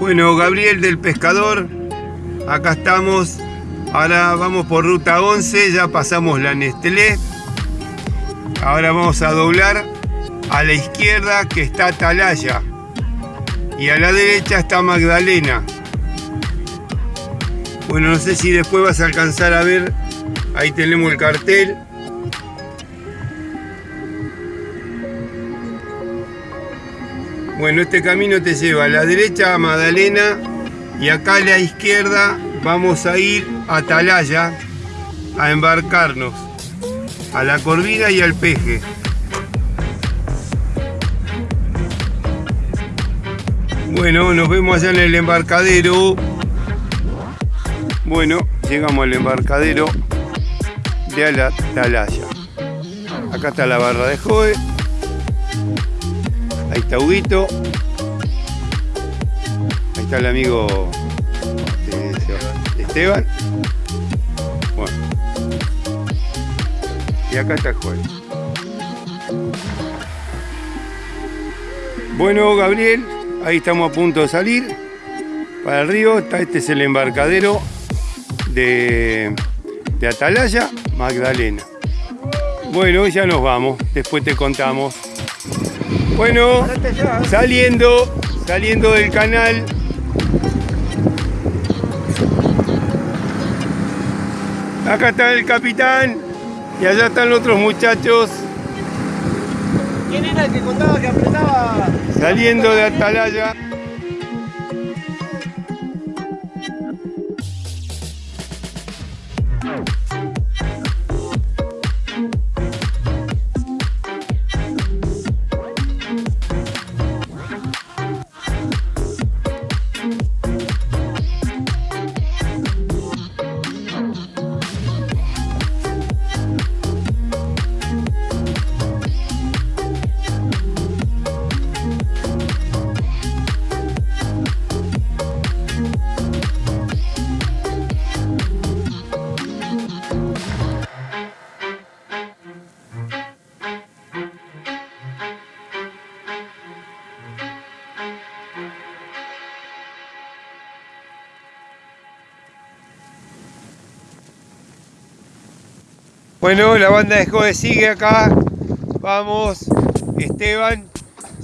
Bueno, Gabriel del Pescador, acá estamos. Ahora vamos por ruta 11, ya pasamos la Nestlé. Ahora vamos a doblar a la izquierda que está Atalaya y a la derecha está Magdalena. Bueno, no sé si después vas a alcanzar a ver, ahí tenemos el cartel. Bueno, este camino te lleva a la derecha a Magdalena y acá a la izquierda vamos a ir a Atalaya a embarcarnos a la Corvina y al Peje. Bueno, nos vemos allá en el embarcadero. Bueno, llegamos al embarcadero de Atalaya. Acá está la barra de Joe. Ahí está Huguito. Ahí está el amigo este, Esteban. Bueno. Y acá está el juez. Bueno, Gabriel, ahí estamos a punto de salir para el río. este es el embarcadero de, de Atalaya, Magdalena. Bueno, ya nos vamos, después te contamos. Bueno, saliendo, saliendo del canal. Acá está el capitán y allá están los otros muchachos. ¿Quién era el que contaba que apretaba? Saliendo de Atalaya. Bueno, la banda de Jode sigue acá. Vamos, Esteban.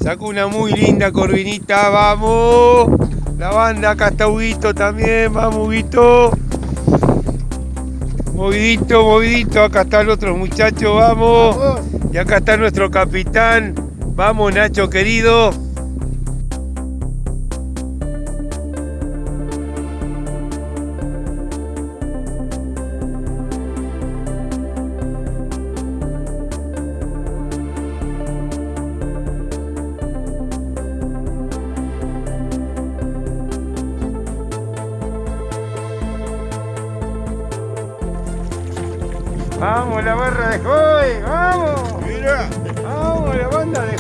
Sacó una muy linda corvinita. Vamos. La banda, acá está Huguito también. Vamos, Huguito. Movidito, movidito. Acá está el otro muchacho. Vamos. Y acá está nuestro capitán. Vamos, Nacho querido. Vamos, la barra de Joy, vamos. Mira. Vamos, la banda de